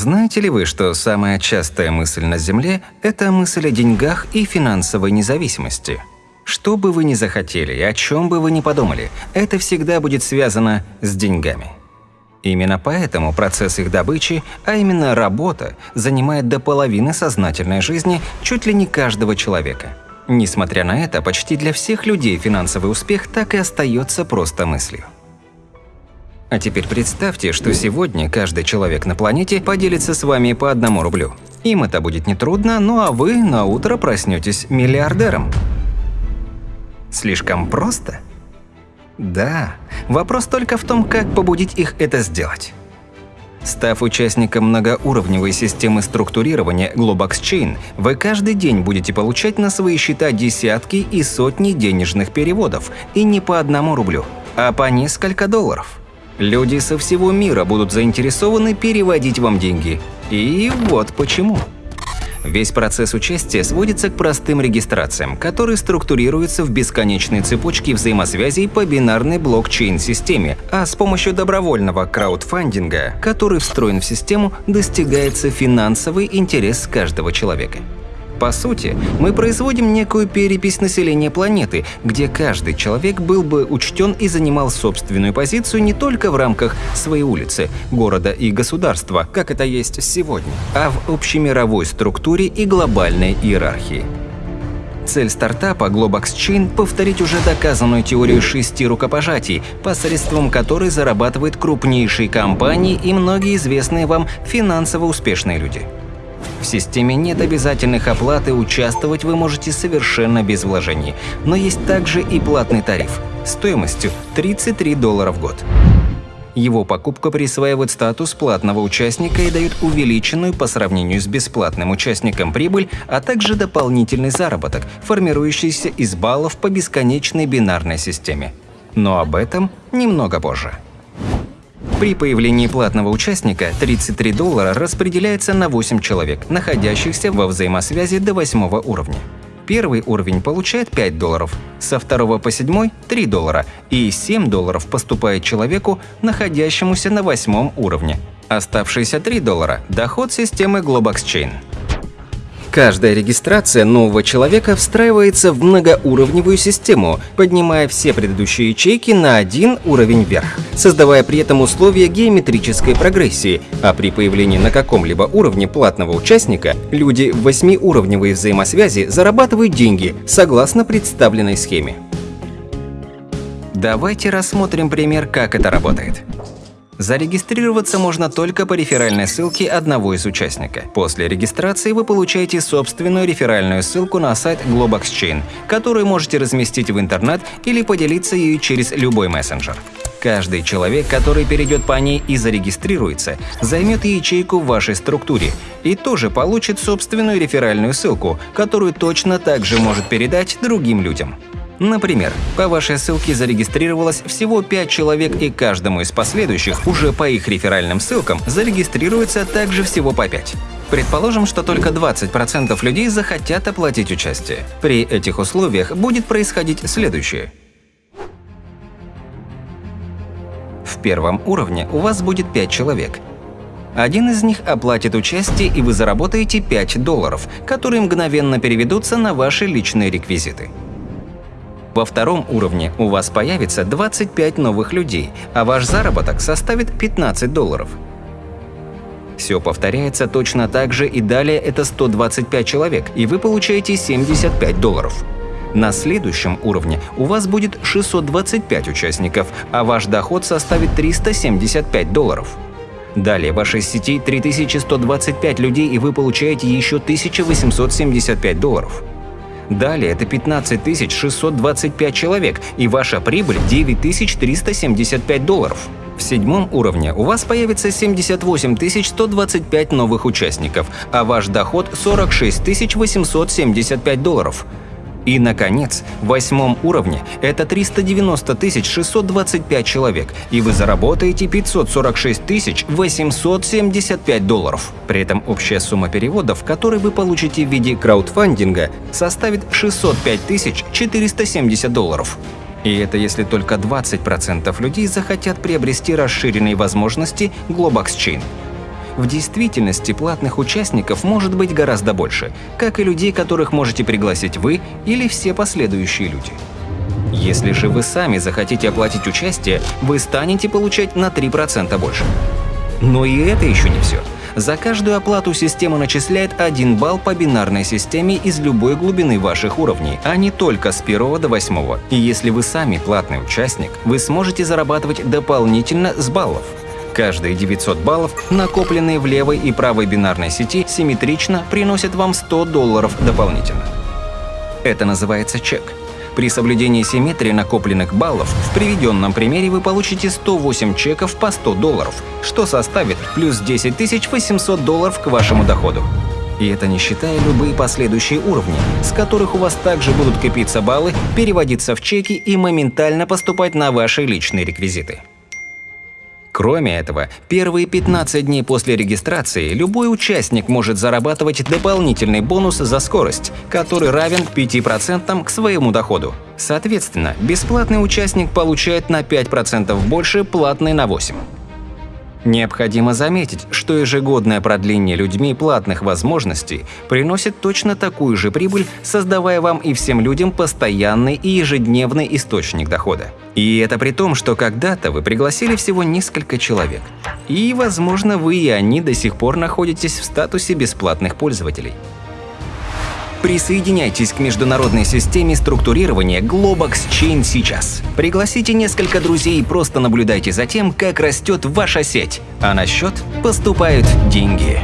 Знаете ли вы, что самая частая мысль на Земле – это мысль о деньгах и финансовой независимости? Что бы вы ни захотели и о чем бы вы ни подумали, это всегда будет связано с деньгами. Именно поэтому процесс их добычи, а именно работа, занимает до половины сознательной жизни чуть ли не каждого человека. Несмотря на это, почти для всех людей финансовый успех так и остается просто мыслью. А теперь представьте, что сегодня каждый человек на планете поделится с вами по одному рублю. Им это будет нетрудно, ну а вы на утро проснетесь миллиардером. Слишком просто? Да. Вопрос только в том, как побудить их это сделать. Став участником многоуровневой системы структурирования Globox Chain, вы каждый день будете получать на свои счета десятки и сотни денежных переводов, и не по одному рублю, а по несколько долларов. Люди со всего мира будут заинтересованы переводить вам деньги. И вот почему. Весь процесс участия сводится к простым регистрациям, которые структурируются в бесконечной цепочке взаимосвязей по бинарной блокчейн-системе, а с помощью добровольного краудфандинга, который встроен в систему, достигается финансовый интерес каждого человека. По сути, мы производим некую перепись населения планеты, где каждый человек был бы учтен и занимал собственную позицию не только в рамках своей улицы, города и государства, как это есть сегодня, а в общемировой структуре и глобальной иерархии. Цель стартапа Globox Chain – повторить уже доказанную теорию шести рукопожатий, посредством которой зарабатывают крупнейшие компании и многие известные вам финансово успешные люди. В системе нет обязательных оплат и участвовать вы можете совершенно без вложений. Но есть также и платный тариф стоимостью 33 доллара в год. Его покупка присваивает статус платного участника и дает увеличенную по сравнению с бесплатным участником прибыль, а также дополнительный заработок, формирующийся из баллов по бесконечной бинарной системе. Но об этом немного позже. При появлении платного участника 33 доллара распределяется на 8 человек, находящихся во взаимосвязи до 8 уровня. Первый уровень получает 5 долларов, со второго по седьмой – 3 доллара, и 7 долларов поступает человеку, находящемуся на восьмом уровне. Оставшиеся 3 доллара – доход системы Globox Chain. Каждая регистрация нового человека встраивается в многоуровневую систему, поднимая все предыдущие ячейки на один уровень вверх, создавая при этом условия геометрической прогрессии, а при появлении на каком-либо уровне платного участника люди в восьмиуровневой взаимосвязи зарабатывают деньги согласно представленной схеме. Давайте рассмотрим пример, как это работает. Зарегистрироваться можно только по реферальной ссылке одного из участника. После регистрации вы получаете собственную реферальную ссылку на сайт Globox Chain, которую можете разместить в интернет или поделиться ею через любой мессенджер. Каждый человек, который перейдет по ней и зарегистрируется, займет ячейку в вашей структуре и тоже получит собственную реферальную ссылку, которую точно так же может передать другим людям. Например, по вашей ссылке зарегистрировалось всего 5 человек, и каждому из последующих уже по их реферальным ссылкам зарегистрируется также всего по 5. Предположим, что только 20% людей захотят оплатить участие. При этих условиях будет происходить следующее. В первом уровне у вас будет 5 человек. Один из них оплатит участие, и вы заработаете 5 долларов, которые мгновенно переведутся на ваши личные реквизиты. Во втором уровне у вас появится 25 новых людей, а ваш заработок составит 15 долларов. Все повторяется точно так же и далее это 125 человек, и вы получаете 75 долларов. На следующем уровне у вас будет 625 участников, а ваш доход составит 375 долларов. Далее в вашей сети 3125 людей, и вы получаете еще 1875 долларов. Далее это 15 625 человек, и ваша прибыль 9375 долларов. В седьмом уровне у вас появится 78 125 новых участников, а ваш доход 46 875 долларов. И, наконец, в восьмом уровне это 390 625 человек, и вы заработаете 546 875 долларов. При этом общая сумма переводов, которые вы получите в виде краудфандинга, составит 605 470 долларов. И это если только 20% людей захотят приобрести расширенные возможности Globox Chain. В действительности платных участников может быть гораздо больше, как и людей, которых можете пригласить вы или все последующие люди. Если же вы сами захотите оплатить участие, вы станете получать на 3% больше. Но и это еще не все. За каждую оплату система начисляет 1 балл по бинарной системе из любой глубины ваших уровней, а не только с 1 до 8. И если вы сами платный участник, вы сможете зарабатывать дополнительно с баллов. Каждые 900 баллов, накопленные в левой и правой бинарной сети, симметрично приносят вам 100 долларов дополнительно. Это называется чек. При соблюдении симметрии накопленных баллов в приведенном примере вы получите 108 чеков по 100 долларов, что составит плюс 10 800 долларов к вашему доходу. И это не считая любые последующие уровни, с которых у вас также будут копиться баллы, переводиться в чеки и моментально поступать на ваши личные реквизиты. Кроме этого, первые 15 дней после регистрации любой участник может зарабатывать дополнительный бонус за скорость, который равен 5% к своему доходу. Соответственно, бесплатный участник получает на 5% больше, платный на 8%. Необходимо заметить, что ежегодное продление людьми платных возможностей приносит точно такую же прибыль, создавая вам и всем людям постоянный и ежедневный источник дохода. И это при том, что когда-то вы пригласили всего несколько человек. И, возможно, вы и они до сих пор находитесь в статусе бесплатных пользователей. Присоединяйтесь к международной системе структурирования Globox Chain сейчас. Пригласите несколько друзей и просто наблюдайте за тем, как растет ваша сеть, а на счет поступают деньги.